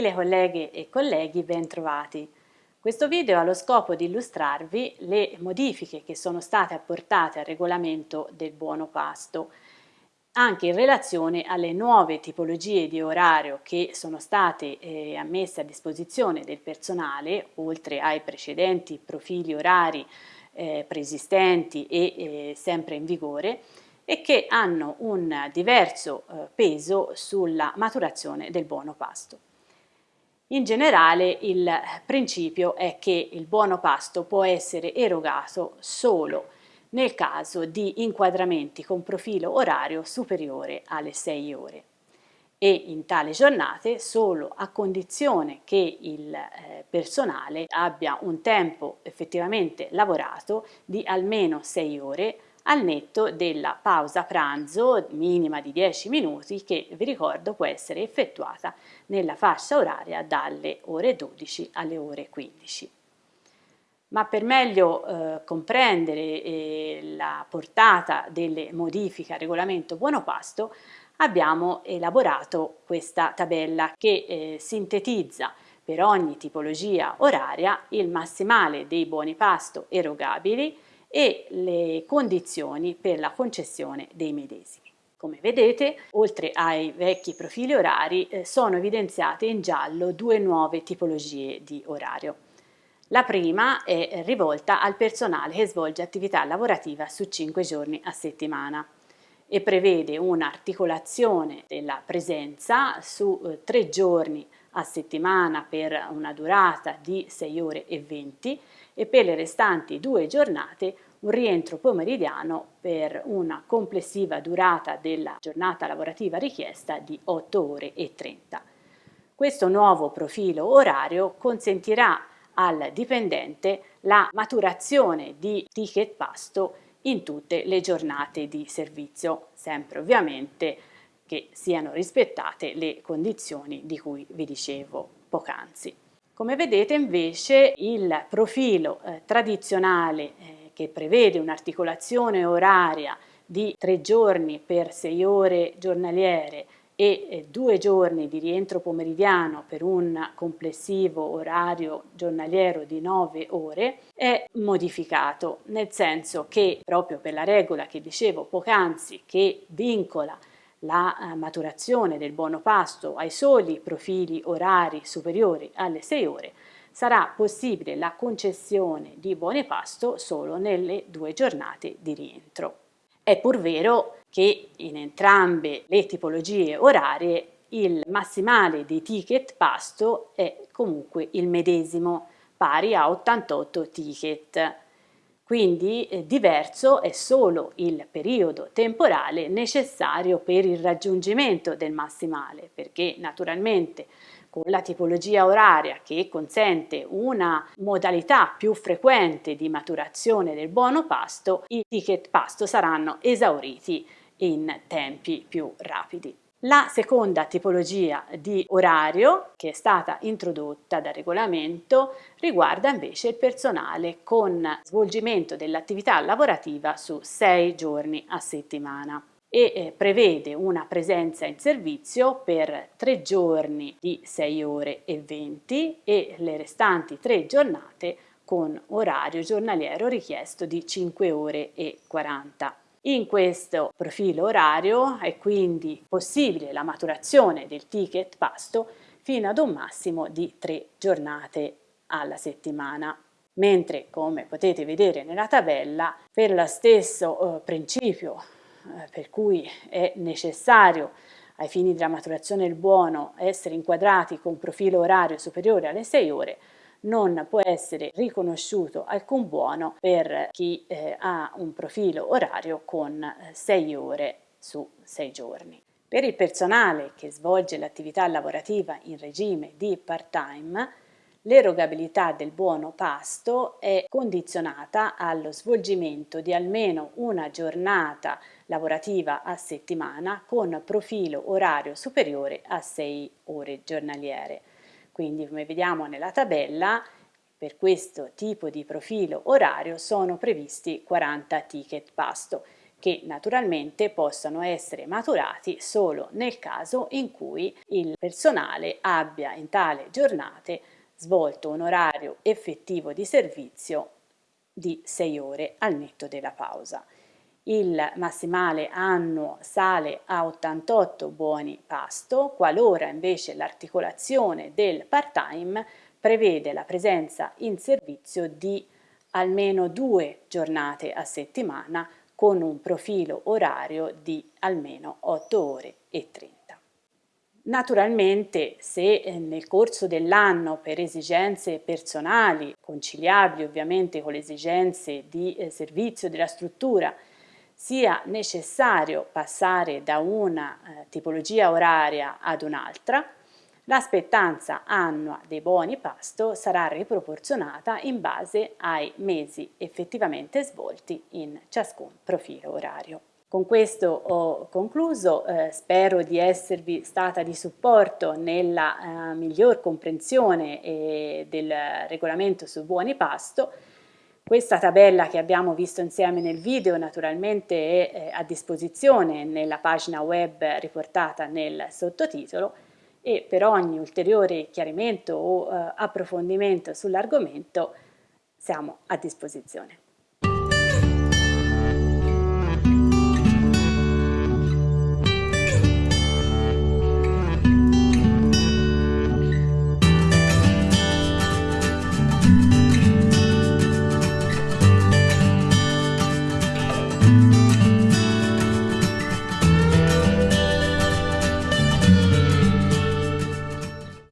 Gentile colleghe e colleghi, ben trovati. Questo video ha lo scopo di illustrarvi le modifiche che sono state apportate al regolamento del buono pasto, anche in relazione alle nuove tipologie di orario che sono state eh, ammesse a disposizione del personale, oltre ai precedenti profili orari eh, preesistenti e eh, sempre in vigore, e che hanno un diverso eh, peso sulla maturazione del buono pasto. In generale il principio è che il buono pasto può essere erogato solo nel caso di inquadramenti con profilo orario superiore alle 6 ore. E in tale giornate solo a condizione che il eh, personale abbia un tempo effettivamente lavorato di almeno 6 ore al netto della pausa pranzo minima di 10 minuti che vi ricordo può essere effettuata nella fascia oraria dalle ore 12 alle ore 15. Ma per meglio eh, comprendere eh, la portata delle modifiche al regolamento buono pasto abbiamo elaborato questa tabella che eh, sintetizza per ogni tipologia oraria il massimale dei buoni pasto erogabili e le condizioni per la concessione dei medesimi. Come vedete, oltre ai vecchi profili orari, eh, sono evidenziate in giallo due nuove tipologie di orario. La prima è rivolta al personale che svolge attività lavorativa su 5 giorni a settimana e prevede un'articolazione della presenza su 3 eh, giorni a settimana per una durata di 6 ore e 20 e per le restanti due giornate un rientro pomeridiano per una complessiva durata della giornata lavorativa richiesta di 8 ore e 30. Questo nuovo profilo orario consentirà al dipendente la maturazione di ticket pasto in tutte le giornate di servizio, sempre ovviamente che siano rispettate le condizioni di cui vi dicevo poc'anzi. Come vedete invece il profilo eh, tradizionale eh, che prevede un'articolazione oraria di tre giorni per sei ore giornaliere e eh, due giorni di rientro pomeridiano per un complessivo orario giornaliero di nove ore è modificato, nel senso che proprio per la regola che dicevo poc'anzi che vincola la eh, maturazione del buono pasto ai soli profili orari superiori alle 6 ore, sarà possibile la concessione di buoni pasto solo nelle due giornate di rientro. È pur vero che in entrambe le tipologie orarie il massimale dei ticket pasto è comunque il medesimo, pari a 88 ticket quindi eh, diverso è solo il periodo temporale necessario per il raggiungimento del massimale, perché naturalmente con la tipologia oraria che consente una modalità più frequente di maturazione del buono pasto, i ticket pasto saranno esauriti in tempi più rapidi. La seconda tipologia di orario che è stata introdotta dal regolamento riguarda invece il personale con svolgimento dell'attività lavorativa su sei giorni a settimana e eh, prevede una presenza in servizio per tre giorni di 6 ore e 20 e le restanti tre giornate con orario giornaliero richiesto di 5 ore e 40 in questo profilo orario è quindi possibile la maturazione del ticket pasto fino ad un massimo di tre giornate alla settimana. Mentre come potete vedere nella tabella per lo stesso eh, principio eh, per cui è necessario ai fini della maturazione del buono essere inquadrati con profilo orario superiore alle 6 ore non può essere riconosciuto alcun buono per chi eh, ha un profilo orario con 6 eh, ore su 6 giorni. Per il personale che svolge l'attività lavorativa in regime di part-time, l'erogabilità del buono pasto è condizionata allo svolgimento di almeno una giornata lavorativa a settimana con profilo orario superiore a 6 ore giornaliere. Quindi come vediamo nella tabella per questo tipo di profilo orario sono previsti 40 ticket pasto, che naturalmente possono essere maturati solo nel caso in cui il personale abbia in tale giornate svolto un orario effettivo di servizio di 6 ore al netto della pausa. Il massimale annuo sale a 88 buoni pasto, qualora invece l'articolazione del part-time prevede la presenza in servizio di almeno due giornate a settimana con un profilo orario di almeno 8 ore e 30. Naturalmente se eh, nel corso dell'anno per esigenze personali, conciliabili ovviamente con le esigenze di eh, servizio della struttura, sia necessario passare da una eh, tipologia oraria ad un'altra, l'aspettanza annua dei buoni pasto sarà riproporzionata in base ai mesi effettivamente svolti in ciascun profilo orario. Con questo ho concluso, eh, spero di esservi stata di supporto nella eh, miglior comprensione eh, del regolamento su buoni pasto. Questa tabella che abbiamo visto insieme nel video naturalmente è eh, a disposizione nella pagina web riportata nel sottotitolo e per ogni ulteriore chiarimento o eh, approfondimento sull'argomento siamo a disposizione.